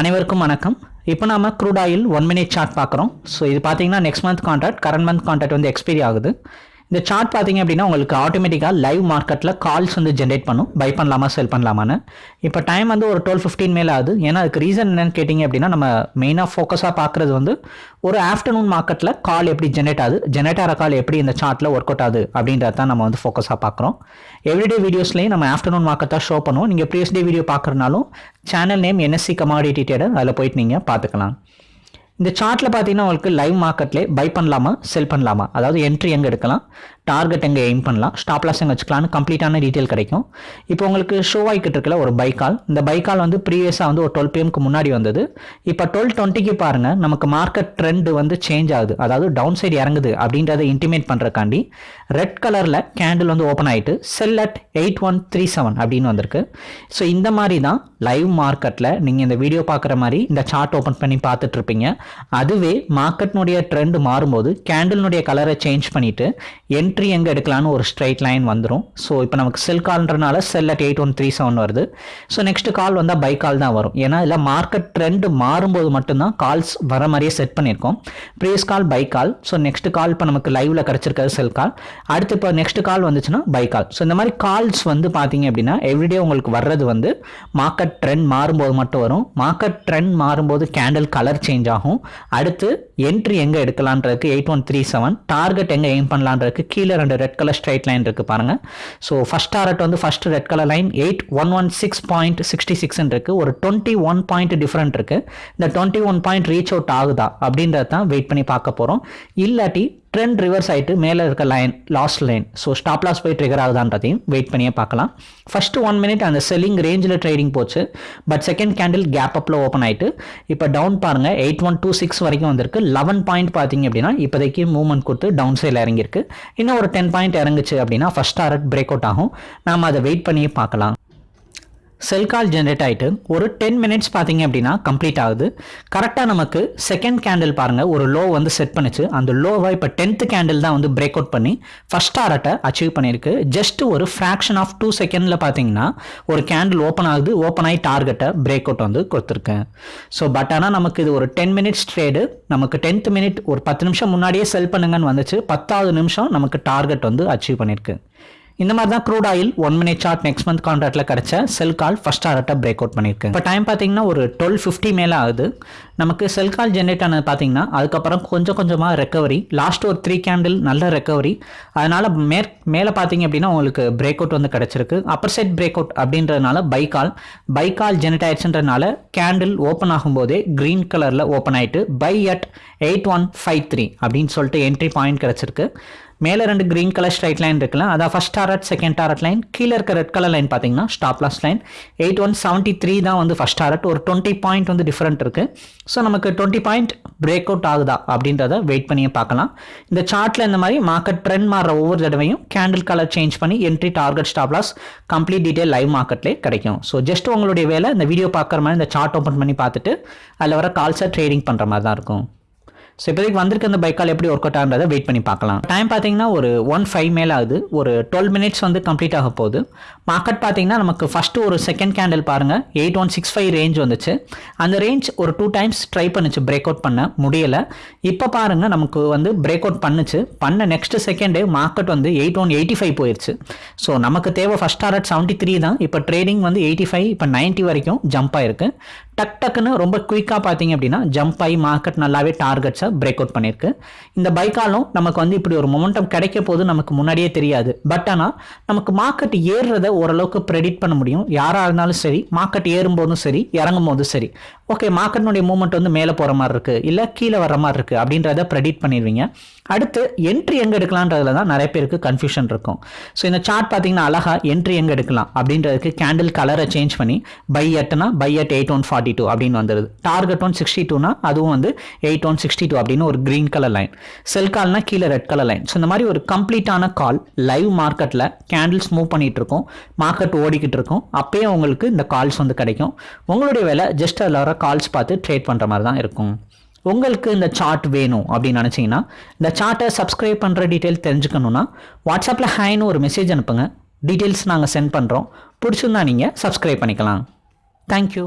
அனைவருக்கும் வணக்கம். இப்போ நாம crude oil one minute chart பார்க்குறோம். ஸோ இது பார்த்தீங்கன்னா next month contract current month contract வந்து எக்ஸ்பைரி ஆகுது. இந்த சார்ட் பார்த்தீங்க அப்படின்னா உங்களுக்கு ஆட்டோமேட்டிக்காக லைவ் மார்க்கெட்டில் கால்ஸ் வந்து ஜென்ரேட் பண்ணும். பை பண்ணலாமா செல் பண்ணலாமான்னு. இப்போ டைம் வந்து ஒரு டுவெல் ஃபிஃப்டீன் மேலே ஆகுது. ஏன்னா அதுக்கு ரீசன் என்னன்னு கேட்டிங்க அப்படின்னா நம்ம மெயினாக ஃபோக்கஸாக பார்க்குறது வந்து ஒரு ஆஃப்டர்நூன் மார்க்கெட்டில் கால் எப்படி ஜென்ரேட் ஆகுது ஜென்ரேட் ஆகிற கால் எப்படி இந்த சார்ட்டில் ஒர்க் அவுட் ஆகுது அப்படின்றத தான் நம்ம வந்து ஃபோக்கஸாக பார்க்குறோம். எவ்ரிடே வீடியோஸ்லேயும் நம்ம ஆஃப்டர்நூன் மார்க்கெட்டாக ஷோ பண்ணுவோம். நீங்கள் previous day video பார்க்குறனாலும் channel name NSC commodity trader அதில் போயிட்டு நீங்கள் பார்த்துக்கலாம். இந்த சார்ட்டில் பார்த்தீங்கன்னா உங்களுக்கு லைவ் மார்க்கெட்லேயே பை பண்ணலாமா செல் பண்ணலாமா? அதாவது என்ட்ரி எங்கே எடுக்கலாம் டார்கெட் எங்கே எய்ம் பண்ணலாம் ஸ்டாப் லாஸ் எங்கே வச்சுக்கலாம்னு கம்ப்ளீட்டான டீட்டெயில் கிடைக்கும். இப்போ உங்களுக்கு ஷோ ஆகிக்கிட்டு இருக்கல ஒரு பை கால் இந்த பை கால் வந்து ப்ரீவியஸாக வந்து ஒரு டுவெல் பிஎம்க்கு முன்னாடி வந்தது. இப்போ டுவெல் டுவெண்ட்டிக்கு பாருங்கள் நமக்கு மார்க்கெட் ட்ரெண்ட் வந்து சேஞ்ச் ஆகுது. அதாவது டவுன் சைடு இறங்குது அப்படின்றத இன்டிமேட் பண்ணுறக்காண்டி ரெட் கலரில் கேண்டில் வந்து ஓப்பன் ஆகிட்டு sell at eight one three seven அப்படின்னு வந்திருக்கு. ஸோ இந்த மாதிரி தான் லைவ் மார்க்கெட்டில் நீங்கள் இந்த வீடியோ பார்க்குற மாதிரி இந்த சார்ட் ஓப்பன் பண்ணி பார்த்துட்ருப்பீங்க அதுவே மார்க்கெட்னுடைய ட்ரெண்ட் மாறும்போது கேண்டில்னுடைய கலரை சேஞ்ச் பண்ணிவிட்டு என்ட்ரி எங்கே எடுக்கலான்னு ஒரு ஸ்ட்ரைட் லைன் வந்துடும் ஸோ இப்போ நமக்கு sell கால்ன்றனால sell at eight one three seven வருது. ஸோ நெக்ஸ்ட் கால் வந்தால் பை கால் தான் வரும். ஏன்னா இதில் மார்க்கெட் ட்ரெண்ட் மாறும்போது மட்டும்தான் கால்ஸ் வர மாதிரியே செட் பண்ணியிருக்கோம். Previous call buy call so next call இப்போ நமக்கு லைவில் கிடச்சிருக்காது செல் கால் அடுத்து இப்போ நெக்ஸ்ட் கால் வந்துச்சுன்னா பை கால் ஸோ இந்த மாதிரி கால்ஸ் வந்து பார்த்தீங்க அப்படின்னா எவ்ரிடே உங்களுக்கு வர்றது வந்து மார்க்கெட் ட்ரெண்ட் மாறும்போது மட்டும் வரும். மார்க்கெட் ட்ரெண்ட் மாறும்போது கேண்டில் கலர் சேஞ்ச் ஆகும். அடுத்து என்ட்ரி எங்கே எடுக்கலான்றதுக்கு eight one three seven target எங்கே எய்ம் பண்ணலான்றதுக்கு கீழே ரெண்டு ரெட் கலர் ஸ்ட்ரைட் லைன் இருக்குது பாருங்கள் ஸோ ஃபஸ்ட் டார்கெட் வந்து first red colour line eight one one six point sixty சிக்ஸ்ன்னு இருக்குது ஒரு டுவெண்ட்டி ஒன் பாயிண்ட் டிஃப்ரெண்ட் இருக்குது இந்த twenty one point reach out ஆகுதா அப்படின்றத தான் வெயிட் பண்ணி பார்க்க போகிறோம் இல்லாட்டி ட்ரெண்ட் ரிவர்ஸ் ஆகிட்டு மேலே இருக்க line last line so stop loss போய் ட்ரிகர் ஆகுதான்றதையும் வெயிட் பண்ணியே பார்க்கலாம். ஃபர்ஸ்ட் ஒன் மினிட் அந்த செல்லிங் ரேஞ்சில் ட்ரேடிங் போச்சு. பட் செகண்ட் கேண்டில் கேப் அப்பில் ஓப்பன் ஆகிட்டு இப்போ டவுன் பாருங்கள் எயிட் ஒன் டூ சிக்ஸ் வரைக்கும் வந்திருக்கு. லெவன் பாயிண்ட் பார்த்தீங்க அப்படின்னா இப்போதைக்கு மூவ்மெண்ட் கொடுத்து டவுன் சைடில் இறங்கியிருக்கு. இன்னும் ஒரு டென் பாயிண்ட் இறங்குச்சு அப்படின்னா ஃபஸ்ட் டாரட் பிரேக் அவுட் ஆகும். நாம் அதை வெயிட் பண்ணியே பார்க்கலாம். செல் கால் ஜென்ரேட் ஆகிட்டு ஒரு டென் மினிட்ஸ் பார்த்தீங்க அப்படின்னா கம்ப்ளீட் ஆகுது. கரெக்டாக நமக்கு செகண்ட் கேண்டில் பாருங்கள் ஒரு லோ வந்து செட் பண்ணிச்சு. அந்த லோவை இப்போ டென்த்து கேண்டில் தான் வந்து பிரேக் அவுட் பண்ணி ஃபஸ்ட் டாரட்டை அச்சீவ் பண்ணியிருக்கு. ஜஸ்ட் ஒரு ஃப்ராக்ஷன் ஆஃப் டூ செகண்டில் பார்த்தீங்கன்னா ஒரு கேண்டில் ஓப்பன் ஆகுது ஓப்பன் ஆகி டார்கெட்டை பிரேக் அவுட் வந்து கொடுத்துருக்கேன். ஸோ பட் ஆனால் நமக்கு இது ஒரு டென் மினிட்ஸ் ட்ரேடு நமக்கு டென்த் மினிட் ஒரு பத்து நிமிஷம் முன்னாடியே செல் பண்ணுங்கன்னு வந்துச்சு. பத்தாவது நிமிஷம் நமக்கு டார்கெட் வந்து அச்சீவ் பண்ணியிருக்கு. இந்த மாதிரி தான் crude oil one minute chart next month கான்ட்ராக்டில் கிடச்ச செல் கால் ஃபஸ்ட் டாரட்டை பிரேக் அவுட் பண்ணியிருக்கு இப்போ டைம் பார்த்தீங்கன்னா ஒரு டுவெல் ஃபிஃப்டி மேலே ஆகுது. நமக்கு செல் கால் ஜென்ரேட் ஆனது பார்த்தீங்கன்னா அதுக்கப்புறம் கொஞ்சம் கொஞ்சமாக ரெக்கவரி லாஸ்ட் ஒரு த்ரீ கேண்டில் நல்ல ரெக்கவரி அதனால் மேற் மேலே பார்த்தீங்க அப்படின்னா உங்களுக்கு பிரேக் அவுட் வந்து கிடச்சிருக்கு. அப்பர் சைட் பிரேக் அவுட் அப்படின்றதுனால buy call buy call generate ஆயிடுச்சுன்றதுனால candle open ஆகும்போதே க்ரீன் கலரில் ஓப்பன் ஆகிட்டு buy at eight one five three அப்படின்னு சொல்லிட்டு என்ட்ரி பாயிண்ட் கிடச்சிருக்கு. மேலே ரெண்டு க்ரீன் கலர் ஸ்ட்ரைட் லைன் இருக்குல்ல அதான் first target second target line கீழே இருக்க ரெட் கலர் லைன் பார்த்தீங்கன்னா stop loss line eight one seventy three தான் வந்து ஃபஸ்ட் டாரட் ஒரு டுவெண்ட்டி பாயிண்ட் வந்து டிஃப்ரெண்ட் இருக்குது ஸோ நமக்கு டுவெண்ட்டி பாயிண்ட் பிரேக் அவுட் ஆகுதா அப்படின்றத வெயிட் பண்ணியே பார்க்கலாம். இந்த சார்ட்டில் இந்த மாதிரி மார்க்கெட் ட்ரெண்ட் மாற ஒவ்வொரு தடவையும் கேண்டில் கலர் சேஞ்ச் பண்ணி entry target stop loss complete detail live மார்க்கெட்லேயே கிடைக்கும். ஸோ ஜஸ்ட் உங்களுடைய வேலை இந்த வீடியோ பார்க்குற மாதிரி இந்த சார்ட் ஓப்பன் பண்ணி பார்த்துட்டு அதில் வர கால்ஸாக ட்ரேடிங் பண்ணுற மாதிரி தான் இருக்கும். ஸோ இப்போதைக்கு வந்திருக்க அந்த பைக்கால் எப்படி ஒர்க் அவுட் ஆகிறத வெயிட் பண்ணி பார்க்கலாம். டைம் பார்த்தீங்கன்னா ஒரு ஒன் ஃபைவ் மேலே ஆகுது. ஒரு டுவெல் மினிட்ஸ் வந்து கம்ப்ளீட் ஆக போகுது. மார்க்கெட் பார்த்தீங்கன்னா நமக்கு ஃபஸ்ட்டு ஒரு செகண்ட் கேண்டில் பாருங்கள் eight one six five range வந்துச்சு. அந்த ரேஞ்ச் ஒரு டூ டைம்ஸ் ட்ரை பண்ணுச்சு. பிரேக் அவுட் பண்ண முடியலை. இப்போ பாருங்கள் நமக்கு வந்து பிரேக் அவுட் பண்ணுச்சு. பண்ண நெக்ஸ்ட் செகண்டே மார்க்கெட் வந்து எயிட் ஒன் எயிட்டி ஃபைவ் போயிடுச்சு ஸோ நமக்கு தேவை ஃபஸ்ட் டாரட் செவன்ட்டி த்ரீ தான். இப்போ ட்ரேடிங் வந்து எயிட்டி ஃபைவ் இப்போ நைன்ட்டி வரைக்கும் ஜம்ப் ஆயிருக்கு. டக் டக்குன்னு ரொம்ப குயிக்காக பார்த்தீங்க அப்படின்னா ஜம்ப் ஆகி மார்க்கெட் நல்லாவே டார்கெட்ஸை பிரேக் அவுட் பண்ணியிருக்கு. இந்த பைக்காலும் நமக்கு வந்து இப்படி ஒரு மொமெண்டம் கிடைக்க போது நமக்கு முன்னாடியே தெரியாது. பட் ஆனால் நமக்கு மார்க்கெட் ஏறுறத ஓரளவுக்கு ப்ரெடிட் பண்ண முடியும். யாராக இருந்தாலும் சரி மார்க்கெட் ஏறும்போதும் சரி இறங்கும் போதும் சரி ஓகே மார்க்கெட்னுடைய மூவ்மெண்ட் வந்து மேலே போகிற மாதிரி இருக்குது இல்லை கீழே வர மாதிரி இருக்குது அப்படின்றத ப்ரெடிட் பண்ணிடுவீங்க. அடுத்து என்ட்ரி எங்கே எடுக்கலான்றதுல தான் நிறைய பேருக்கு கன்ஃபியூஷன் இருக்கும். ஸோ இந்த சார்ட் பார்த்தீங்கன்னா அழகா என்ட்ரி எங்கே எடுக்கலாம் அப்படின்றதுக்கு கேண்டில் கலரை சேஞ்ச் பண்ணி buy எட்டுனா buy at eight one forty two அப்படின்னு வந்துடுது டார்கெட் ஒன் சிக்ஸ்டி டூனா அதுவும் வந்து எயிட் ஒன் சிக்ஸ்டி டூ அப்படின்னு ஒரு க்ரீன் கலர் லைன் செல் கால்னா கீழே ரெட் கலர் லைன் ஸோ இந்த மாதிரி ஒரு கம்ப்ளீட்டான கால் லைவ் மார்க்கெட்டில் கேண்டில்ஸ் மூவ் பண்ணிகிட்டு இருக்கோம். மார்க்கெட் ஓடிக்கிட்டு இருக்கும். அப்பயே உங்களுக்கு இந்த கால்ஸ் வந்து கிடைக்கும். உங்களுடைய வேலை ஜஸ்ட் அதில் வர கால்ஸ் பார்த்து ட்ரேட் பண்ணுற மாதிரி தான் இருக்கும். உங்களுக்கு இந்த சார்ட் வேணும் அப்படின்னு நினச்சிங்கன்னா இந்த சார்ட்டை சப்ஸ்கிரைப் பண்ணுற டீட்டெயில் தெரிஞ்சுக்கணுன்னா வாட்ஸ்அப்பில் ஹேன்னு ஒரு மெசேஜ் அனுப்புங்க. டீட்டெயில்ஸ் நாங்கள் சென்ட் பண்ணுறோம் பிடிச்சிருந்தா நீங்கள் சப்ஸ்கிரைப் பண்ணிக்கலாம். தேங்க்யூ